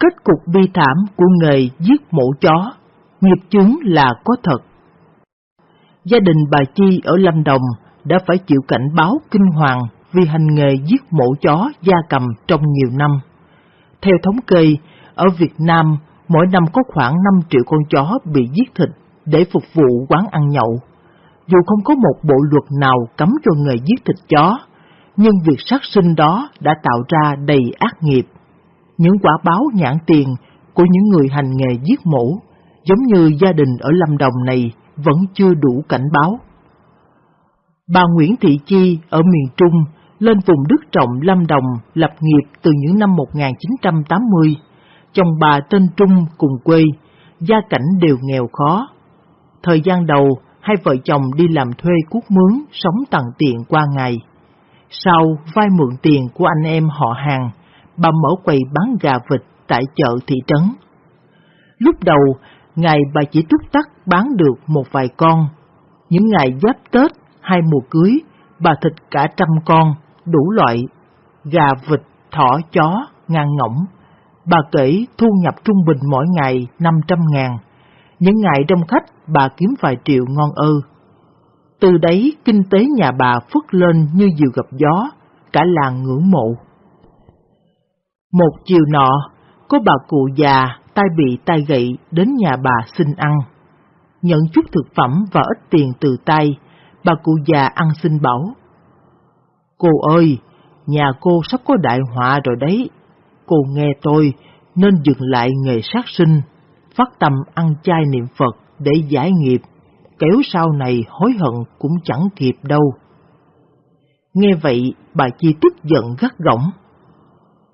Kết cục bi thảm của nghề giết mổ chó, nghiệp chướng là có thật. Gia đình bà Chi ở Lâm Đồng đã phải chịu cảnh báo kinh hoàng vì hành nghề giết mổ chó gia cầm trong nhiều năm. Theo thống kê, ở Việt Nam mỗi năm có khoảng 5 triệu con chó bị giết thịt để phục vụ quán ăn nhậu. Dù không có một bộ luật nào cấm cho nghề giết thịt chó, nhưng việc sát sinh đó đã tạo ra đầy ác nghiệp. Những quả báo nhãn tiền của những người hành nghề giết mổ, giống như gia đình ở Lâm Đồng này, vẫn chưa đủ cảnh báo. Bà Nguyễn Thị Chi ở miền Trung lên vùng đất trọng Lâm Đồng lập nghiệp từ những năm 1980. Chồng bà tên Trung cùng quê, gia cảnh đều nghèo khó. Thời gian đầu, hai vợ chồng đi làm thuê cuốc mướn, sống tặng tiện qua ngày. Sau vay mượn tiền của anh em họ hàng, bà mở quầy bán gà vịt tại chợ thị trấn. Lúc đầu, ngày bà chỉ túc tắc bán được một vài con. Những ngày giáp Tết hay mùa cưới, bà thịt cả trăm con, đủ loại, gà, vịt, thỏ, chó, ngang ngỗng. Bà kể thu nhập trung bình mỗi ngày 500 ngàn. Những ngày đông khách, bà kiếm vài triệu ngon ơ. Từ đấy, kinh tế nhà bà phất lên như diều gặp gió, cả làng ngưỡng mộ. Một chiều nọ, có bà cụ già tay bị tay gậy đến nhà bà xin ăn. Nhận chút thực phẩm và ít tiền từ tay, bà cụ già ăn xin bảo. Cô ơi, nhà cô sắp có đại họa rồi đấy. Cô nghe tôi nên dừng lại nghề sát sinh, phát tâm ăn chay niệm Phật để giải nghiệp, kéo sau này hối hận cũng chẳng kịp đâu. Nghe vậy, bà Chi tức giận gắt gỏng.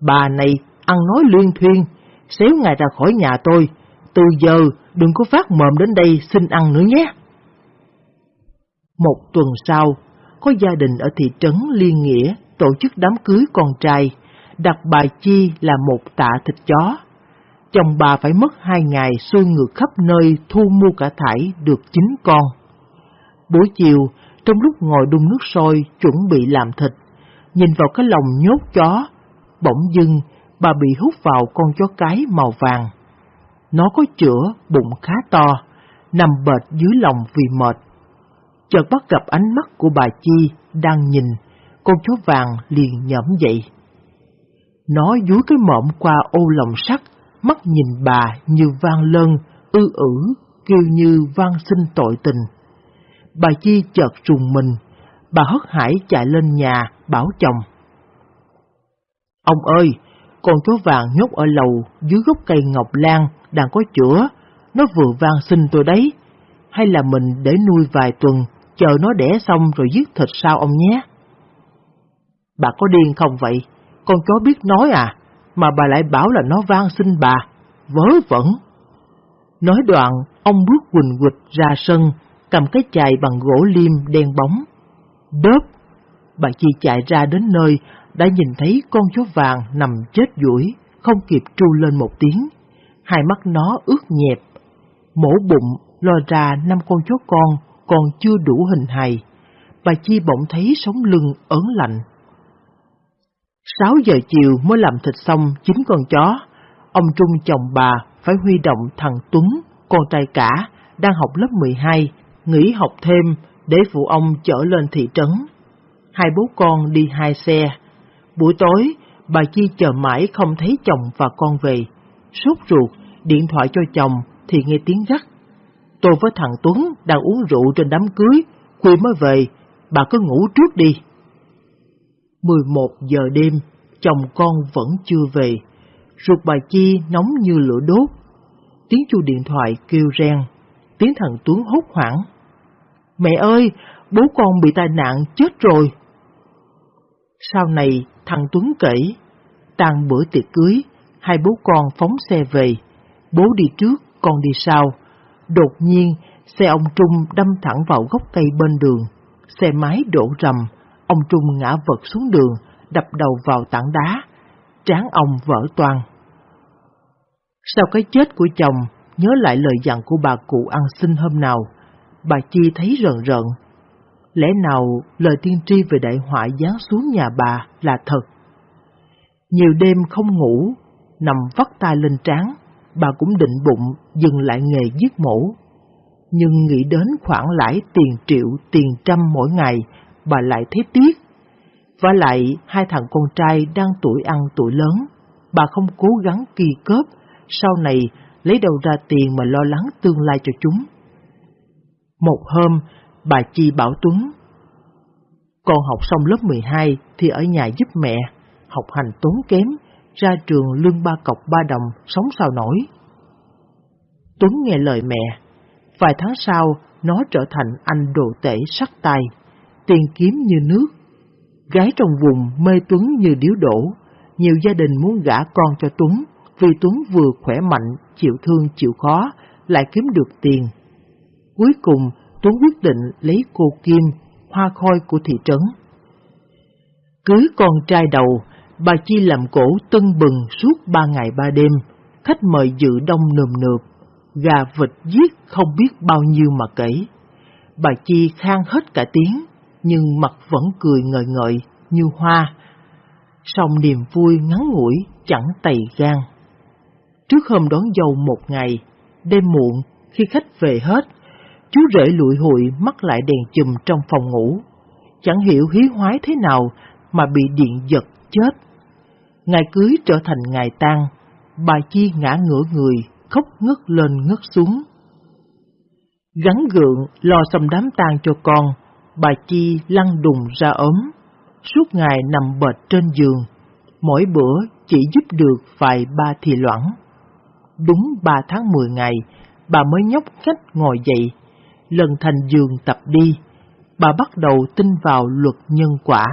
Bà này ăn nói luyên thuyên, xéo ngài ra khỏi nhà tôi, từ giờ đừng có phát mồm đến đây xin ăn nữa nhé. Một tuần sau, có gia đình ở thị trấn Liên Nghĩa tổ chức đám cưới con trai, đặt bà Chi là một tạ thịt chó. Chồng bà phải mất hai ngày xuôi ngược khắp nơi thu mua cả thải được chín con. Buổi chiều, trong lúc ngồi đun nước sôi chuẩn bị làm thịt, nhìn vào cái lồng nhốt chó, bỗng dưng bà bị hút vào con chó cái màu vàng. Nó có chữa, bụng khá to, nằm bệt dưới lòng vì mệt. Chợt bắt gặp ánh mắt của bà Chi đang nhìn, con chó vàng liền nhẫm dậy. Nó dúi cái mõm qua ô lòng sắt, mắt nhìn bà như vang lân, ư ử, kêu như vang xin tội tình. Bà Chi chợt trùng mình, bà hất hải chạy lên nhà, bảo chồng. Ông ơi, con chó vàng nhốt ở lầu dưới gốc cây ngọc lan đang có chữa, nó vừa vang xin tôi đấy. Hay là mình để nuôi vài tuần, chờ nó đẻ xong rồi giết thịt sao ông nhé? Bà có điên không vậy? Con chó biết nói à, mà bà lại bảo là nó vang xin bà, vớ vẩn. Nói đoạn, ông bước quỳnh quịch ra sân, cầm cái chài bằng gỗ liêm đen bóng. Đớp! Bà Chi chạy ra đến nơi, đã nhìn thấy con chó vàng nằm chết duỗi, không kịp tru lên một tiếng. Hai mắt nó ướt nhẹp, mổ bụng lo ra năm con chó con còn chưa đủ hình hài. Bà Chi bỗng thấy sống lưng ớn lạnh. Sáu giờ chiều mới làm thịt xong chín con chó, ông Trung chồng bà phải huy động thằng Tuấn, con trai cả, đang học lớp 12, nghỉ học thêm để phụ ông chở lên thị trấn. Hai bố con đi hai xe, Buổi tối, bà Chi chờ mãi không thấy chồng và con về. Sốt ruột, điện thoại cho chồng thì nghe tiếng gắt. Tôi với thằng Tuấn đang uống rượu trên đám cưới, khuya mới về, bà cứ ngủ trước đi. 11 giờ đêm, chồng con vẫn chưa về. Ruột bà Chi nóng như lửa đốt. Tiếng chu điện thoại kêu reng, tiếng thằng Tuấn hốt hoảng. Mẹ ơi, bố con bị tai nạn chết rồi. Sau này, thằng Tuấn kể, tan bữa tiệc cưới, hai bố con phóng xe về, bố đi trước, con đi sau. Đột nhiên, xe ông Trung đâm thẳng vào gốc cây bên đường, xe máy đổ rầm, ông Trung ngã vật xuống đường, đập đầu vào tảng đá, trán ông vỡ toang. Sau cái chết của chồng, nhớ lại lời dặn của bà cụ ăn xin hôm nào, bà Chi thấy rợn rợn, Lẽ nào lời tiên tri về đại họa giáng xuống nhà bà là thật? Nhiều đêm không ngủ, Nằm vắt tay lên trán, bà cũng định bụng dừng lại nghề giết mổ. Nhưng nghĩ đến khoản lãi tiền triệu, tiền trăm mỗi ngày, bà lại thấy tiếc. Và lại hai thằng con trai đang tuổi ăn tuổi lớn, bà không cố gắng kỳ cớp, sau này lấy đâu ra tiền mà lo lắng tương lai cho chúng. Một hôm, bà Chi bảo Tuấn, con học xong lớp 12 thì ở nhà giúp mẹ, học hành tốn kém, ra trường lương ba cọc ba đồng, sống sao nổi. Tuấn nghe lời mẹ, vài tháng sau nó trở thành anh đồ tể sắc tài, tiền kiếm như nước. Gái trong vùng mê Tuấn như điếu đổ, nhiều gia đình muốn gả con cho Tuấn vì Tuấn vừa khỏe mạnh, chịu thương chịu khó, lại kiếm được tiền. Cuối cùng, Tuấn quyết định lấy cô Kim, hoa khôi của thị trấn. Cưới con trai đầu, bà Chi làm cổ tưng bừng suốt ba ngày ba đêm, khách mời dự đông nườm nượp, gà vịt giết không biết bao nhiêu mà kể. Bà Chi khang hết cả tiếng, nhưng mặt vẫn cười ngời ngợi như hoa. Song niềm vui ngắn ngủi chẳng tày gan. Trước hôm đón dâu một ngày, đêm muộn, khi khách về hết, chú rể lụi hụi mắc lại đèn chùm trong phòng ngủ. Chẳng hiểu hí hoái thế nào mà bị điện giật chết. Ngày cưới trở thành ngày tang, bà Chi ngã ngửa người, khóc ngất lên ngất xuống. Gắn gượng lo xong đám tang cho con, bà Chi lăn đùng ra ốm, suốt ngày nằm bệt trên giường, mỗi bữa chỉ giúp được vài ba thì loãng. Đúng ba tháng mười ngày, bà mới nhóc cách ngồi dậy, lần thành giường tập đi. Bà bắt đầu tin vào luật nhân quả,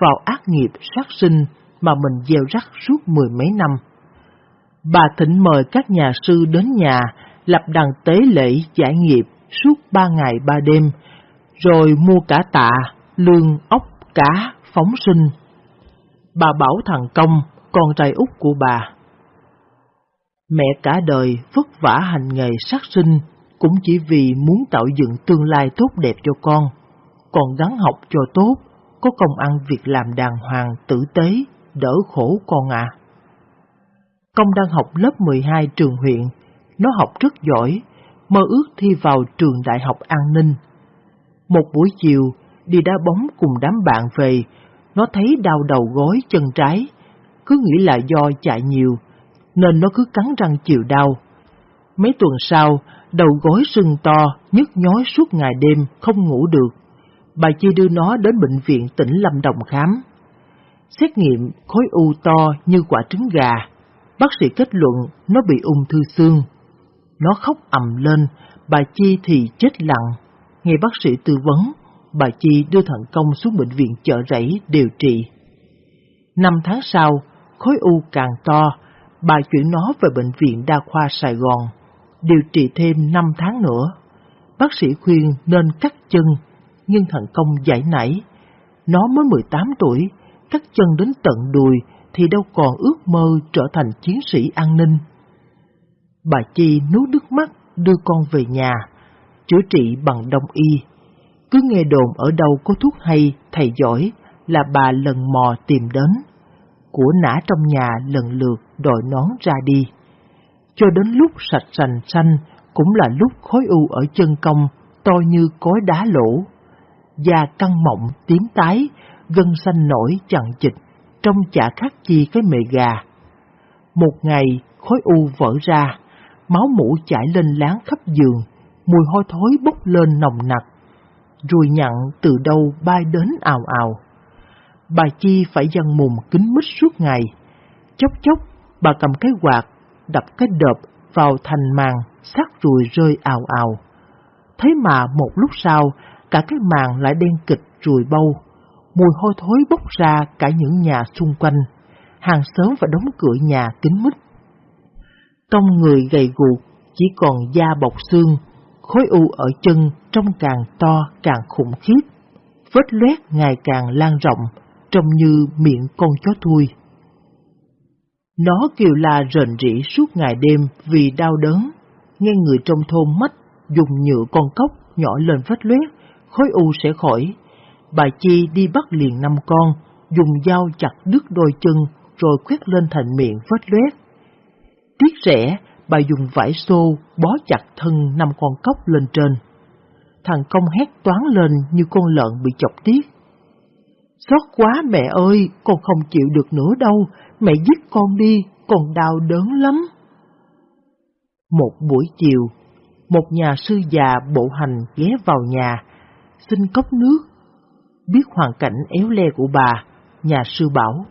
vào ác nghiệp sát sinh mà mình gieo rắc suốt mười mấy năm. Bà thỉnh mời các nhà sư đến nhà, lập đàn tế lễ giải nghiệp suốt ba ngày ba đêm, rồi mua cả tạ, lương, ốc, cá, phóng sinh. Bà bảo thằng Công, con trai út của bà. Mẹ cả đời vất vả hành nghề sát sinh, cũng chỉ vì muốn tạo dựng tương lai tốt đẹp cho con, còn gắn học cho tốt, có công ăn việc làm đàng hoàng, tử tế, đỡ khổ con à. Công đang học lớp 12 trường huyện, nó học rất giỏi, mơ ước thi vào trường đại học an ninh. Một buổi chiều, đi đá bóng cùng đám bạn về, nó thấy đau đầu gối chân trái, cứ nghĩ là do chạy nhiều, nên nó cứ cắn răng chịu đau. Mấy tuần sau, đầu gối sưng to, nhức nhói suốt ngày đêm, không ngủ được. Bà Chi đưa nó đến bệnh viện tỉnh Lâm Đồng khám. Xét nghiệm khối u to như quả trứng gà, bác sĩ kết luận nó bị ung thư xương. Nó khóc ầm lên, bà Chi thì chết lặng. Nghe bác sĩ tư vấn, bà Chi đưa thận Công xuống bệnh viện chợ rẫy điều trị. Năm tháng sau, khối u càng to, bà chuyển nó về bệnh viện đa khoa Sài Gòn, điều trị thêm 5 tháng nữa. Bác sĩ khuyên nên cắt chân, nhưng thằng Công giải nảy. Nó mới 18 tuổi, cắt chân đến tận đùi thì đâu còn ước mơ trở thành chiến sĩ an ninh. Bà Chi nuốt nước mắt đưa con về nhà, chữa trị bằng đông y. Cứ nghe đồn ở đâu có thuốc hay, thầy giỏi là bà lần mò tìm đến. Của nã trong nhà lần lượt đòi nón ra đi. Cho đến lúc sạch sành xanh cũng là lúc khối u ở chân công to như cối đá lỗ. Da căng mọng, tím tái, gân xanh nổi chằng chịch, trông chả khác chi cái mề gà. Một ngày, khối u vỡ ra, máu mũ chảy lên láng khắp giường, mùi hôi thối bốc lên nồng nặc. ruồi nhặn từ đâu bay đến ào ào. Bà Chi phải dằn mùng kính mít suốt ngày. Chốc chốc, bà cầm cái quạt, đập cái đợp vào thành màng, sát ruồi rơi ào ào. Thế mà một lúc sau, cả cái màng lại đen kịch ruồi bâu. Mùi hôi thối bốc ra cả những nhà xung quanh. Hàng xóm và đóng cửa nhà kín mít. Trong người gầy guộc, chỉ còn da bọc xương, khối u ở chân trông càng to càng khủng khiếp. Vết loét ngày càng lan rộng, trông như miệng con chó thui. Nó kêu la rền rỉ suốt ngày đêm vì đau đớn, nghe người trong thôn mất dùng nhựa con cốc nhỏ lên vết loét, khối u sẽ khỏi. Bà Chi đi bắt liền năm con, dùng dao chặt đứt đôi chân rồi quét lên thành miệng vết loét. Tiếc rẻ, bà dùng vải xô bó chặt thân năm con cốc lên trên. Thằng công hét toán lên như con lợn bị chọc tiết. Xót quá mẹ ơi, con không chịu được nữa đâu, mẹ giết con đi, con đau đớn lắm. Một buổi chiều, một nhà sư già bộ hành ghé vào nhà, xin cốc nước. Biết hoàn cảnh éo le của bà, nhà sư bảo.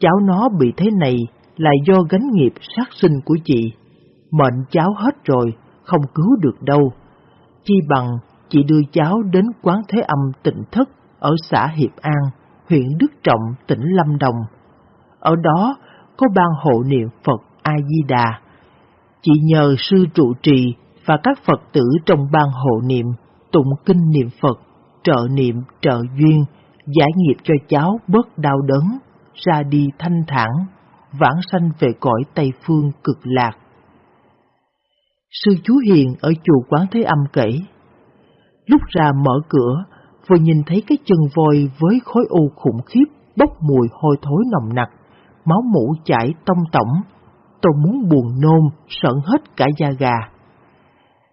Cháu nó bị thế này là do gánh nghiệp sát sinh của chị. Mệnh cháu hết rồi, không cứu được đâu. Chi bằng chị đưa cháu đến quán thế âm tịnh thất ở xã Hiệp An, huyện Đức Trọng, tỉnh Lâm Đồng. Ở đó có ban hộ niệm Phật A-di-đà. Chị nhờ sư trụ trì và các Phật tử trong ban hộ niệm, tụng kinh niệm Phật, trợ niệm, trợ duyên, giải nghiệp cho cháu bớt đau đớn, ra đi thanh thản, vãng sanh về cõi Tây Phương cực lạc. Sư chú Hiền ở chùa Quán Thế Âm kể, lúc ra mở cửa, vừa nhìn thấy cái chân voi với khối u khủng khiếp bốc mùi hôi thối nồng nặc, máu mũ chảy tông tổng, tôi muốn buồn nôn, sợn hết cả da gà.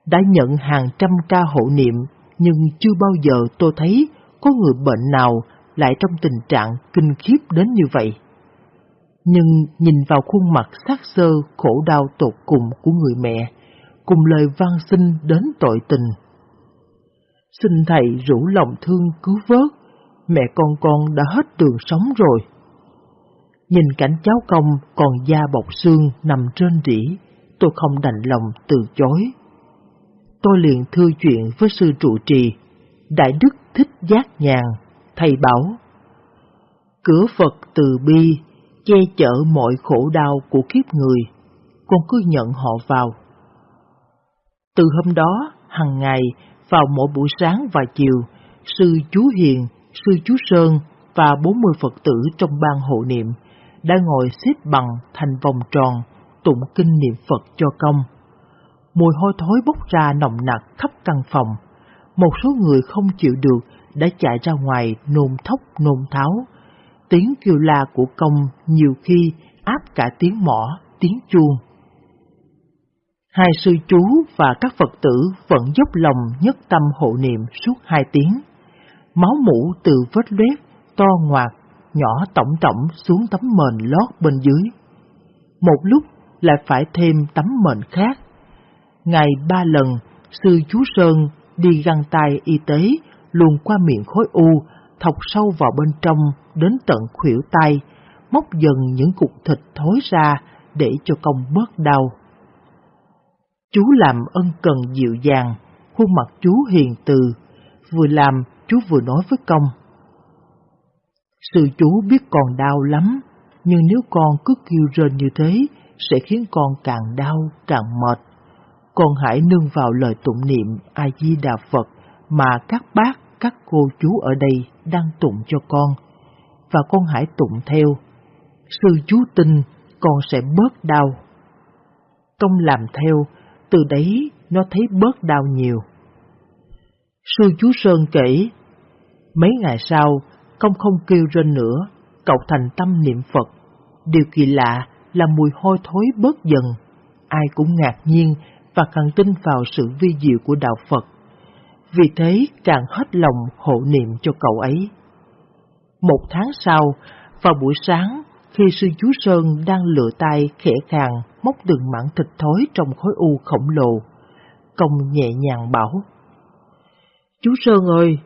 Đã nhận hàng trăm ca hộ niệm, nhưng chưa bao giờ tôi thấy có người bệnh nào lại trong tình trạng kinh khiếp đến như vậy. Nhưng nhìn vào khuôn mặt sát sơ khổ đau tột cùng của người mẹ, cùng lời van xin đến tội tình. Xin thầy rủ lòng thương cứu vớt, mẹ con con đã hết đường sống rồi. Nhìn cảnh cháu công còn da bọc xương nằm trên rỉ, tôi không đành lòng từ chối. Tôi liền thưa chuyện với sư trụ trì, Đại Đức Thích Giác Nhàn, thầy bảo, Cửa Phật từ bi, che chở mọi khổ đau của kiếp người, con cứ nhận họ vào. Từ hôm đó, hàng ngày, vào mỗi buổi sáng và chiều, sư chú Hiền, sư chú Sơn và 40 Phật tử trong ban hộ niệm đã ngồi xếp bằng thành vòng tròn, tụng kinh niệm Phật cho công. Mùi hôi thối bốc ra nồng nặc khắp căn phòng. Một số người không chịu được đã chạy ra ngoài nôn thốc nôn tháo. Tiếng kêu la của công nhiều khi áp cả tiếng mỏ, tiếng chuông. Hai sư chú và các Phật tử vẫn dốc lòng nhất tâm hộ niệm suốt hai tiếng. Máu mũ từ vết loét, to ngoạt, nhỏ tổng tổng xuống tấm mền lót bên dưới. Một lúc lại phải thêm tấm mền khác. Ngày ba lần, sư chú Sơn đi găng tay y tế luồn qua miệng khối u, thọc sâu vào bên trong đến tận khuỷu tay, móc dần những cục thịt thối ra để cho công bớt đau. Chú làm ân cần dịu dàng, khuôn mặt chú hiền từ, vừa làm chú vừa nói với công. Sư chú biết con đau lắm, nhưng nếu con cứ kêu rên như thế, sẽ khiến con càng đau, càng mệt. Con hãy nương vào lời tụng niệm A-di-đà Phật mà các bác, các cô chú ở đây đang tụng cho con, và con hãy tụng theo. Sư chú tin con sẽ bớt đau. Công làm theo, từ đấy nó thấy bớt đau nhiều. Sư chú Sơn kể, mấy ngày sau, công không kêu rên nữa, cậu thành tâm niệm Phật. Điều kỳ lạ là mùi hôi thối bớt dần, ai cũng ngạc nhiên và càng tin vào sự vi diệu của đạo Phật. Vì thế càng hết lòng hộ niệm cho cậu ấy. Một tháng sau, vào buổi sáng, khi sư chú Sơn đang lựa tay khẽ khàng móc từng mảng thịt thối trong khối u khổng lồ, công nhẹ nhàng bảo. Chú Sơn ơi,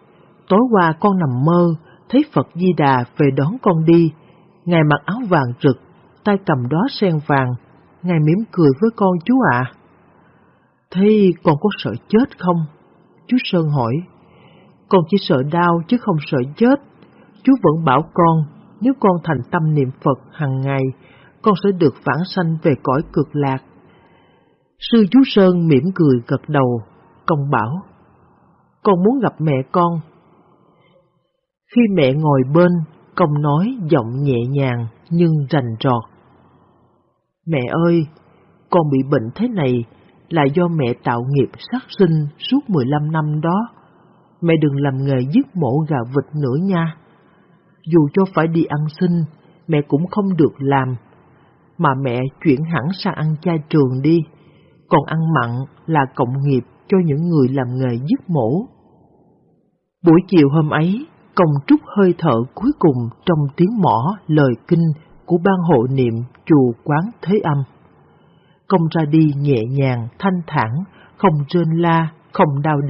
tối qua con nằm mơ, thấy Phật Di Đà về đón con đi. Ngài mặc áo vàng rực, tay cầm đó sen vàng, Ngài mỉm cười với con chú ạ. À. Thế con có sợ chết không? Chú Sơn hỏi. Con chỉ sợ đau chứ không sợ chết. Chú vẫn bảo con, nếu con thành tâm niệm Phật hàng ngày, con sẽ được vãng sanh về cõi cực lạc. Sư chú Sơn mỉm cười gật đầu, công bảo. Con muốn gặp mẹ con. Khi mẹ ngồi bên, công nói giọng nhẹ nhàng nhưng rành rọt. Mẹ ơi, con bị bệnh thế này là do mẹ tạo nghiệp sát sinh suốt 15 năm đó. Mẹ đừng làm nghề giết mổ gà vịt nữa nha. Dù cho phải đi ăn xin, mẹ cũng không được làm. mà mẹ chuyển hẳn sang ăn chay trường đi, còn ăn mặn là cộng nghiệp cho những người làm nghề giết mổ. Buổi chiều hôm ấy, công trúc hơi thở cuối cùng trong tiếng mỏ lời kinh của ban hộ niệm chùa quán Thế Âm. Công ra đi nhẹ nhàng, thanh thản, không rên la, không đau đớn.